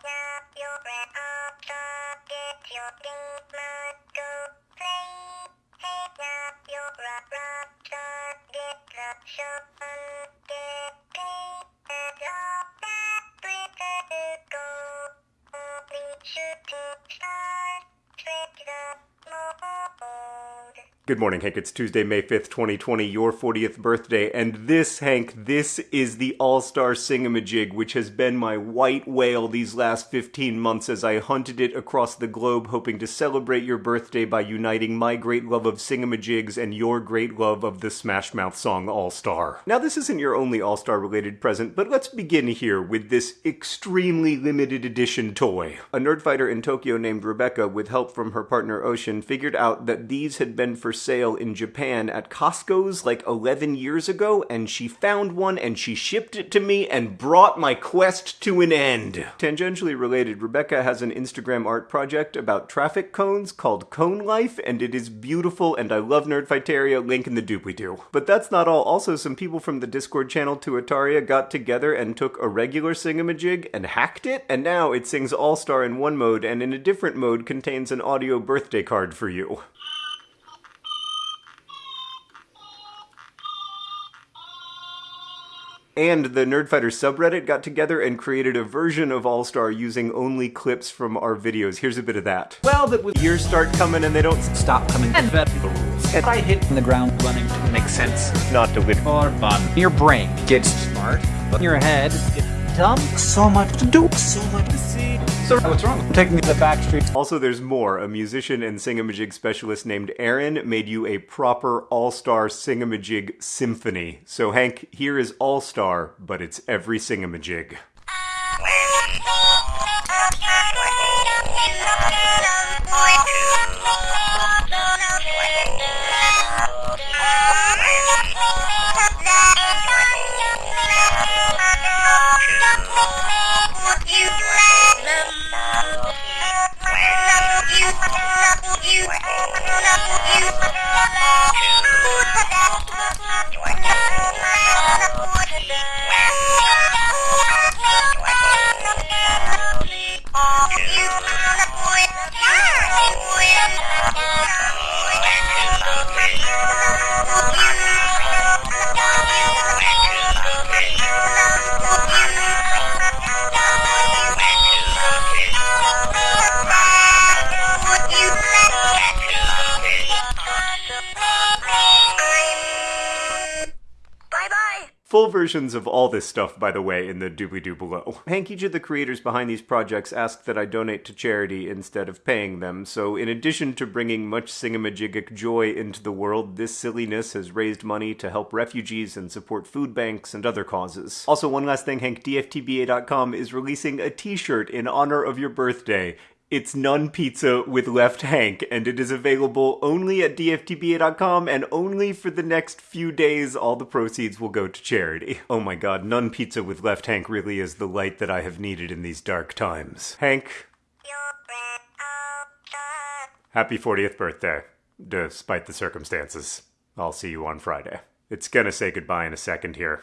up your breath up, stop, get your things must go play. Head your rock, rock, stop, get the show on. Good morning, Hank. It's Tuesday, May 5th, 2020, your 40th birthday. And this, Hank, this is the All Star Singamajig, which has been my white whale these last 15 months as I hunted it across the globe, hoping to celebrate your birthday by uniting my great love of Singamajigs and your great love of the Smash Mouth song All Star. Now, this isn't your only All Star related present, but let's begin here with this extremely limited edition toy. A nerdfighter in Tokyo named Rebecca, with help from her partner Ocean, figured out that these had been for sale in Japan at Costco's like 11 years ago, and she found one and she shipped it to me and brought my quest to an end. Tangentially related, Rebecca has an Instagram art project about traffic cones called Cone Life, and it is beautiful, and I love Nerdfighteria, link in the doobly-doo. But that's not all. Also, some people from the Discord channel to Ataria got together and took a regular Singamajig and hacked it, and now it sings All-Star in one mode, and in a different mode contains an audio birthday card for you. And the Nerdfighter subreddit got together and created a version of All Star using only clips from our videos. Here's a bit of that. Well, that years start coming and they don't stop coming. And vet the rules. And I hit in the ground running to make sense. Not to win. For fun. Your brain gets smart, but your head gets dumb. So much to do. So much to see. So what's wrong? I'm taking the back streets. Also, there's more. A musician and singamajig specialist named Aaron made you a proper all-star singamajig symphony. So Hank, here is all-star, but it's every singamajig. Full versions of all this stuff, by the way, in the doobly-doo below. Hank, each of the creators behind these projects asked that I donate to charity instead of paying them, so in addition to bringing much singamajigic joy into the world, this silliness has raised money to help refugees and support food banks and other causes. Also, one last thing, Hank, DFTBA.com is releasing a t-shirt in honor of your birthday. It's Nun Pizza with Left Hank, and it is available only at DFTBA.com and only for the next few days. All the proceeds will go to charity. Oh my god, Nun Pizza with Left Hank really is the light that I have needed in these dark times. Hank. Happy 40th birthday, despite the circumstances. I'll see you on Friday. It's gonna say goodbye in a second here.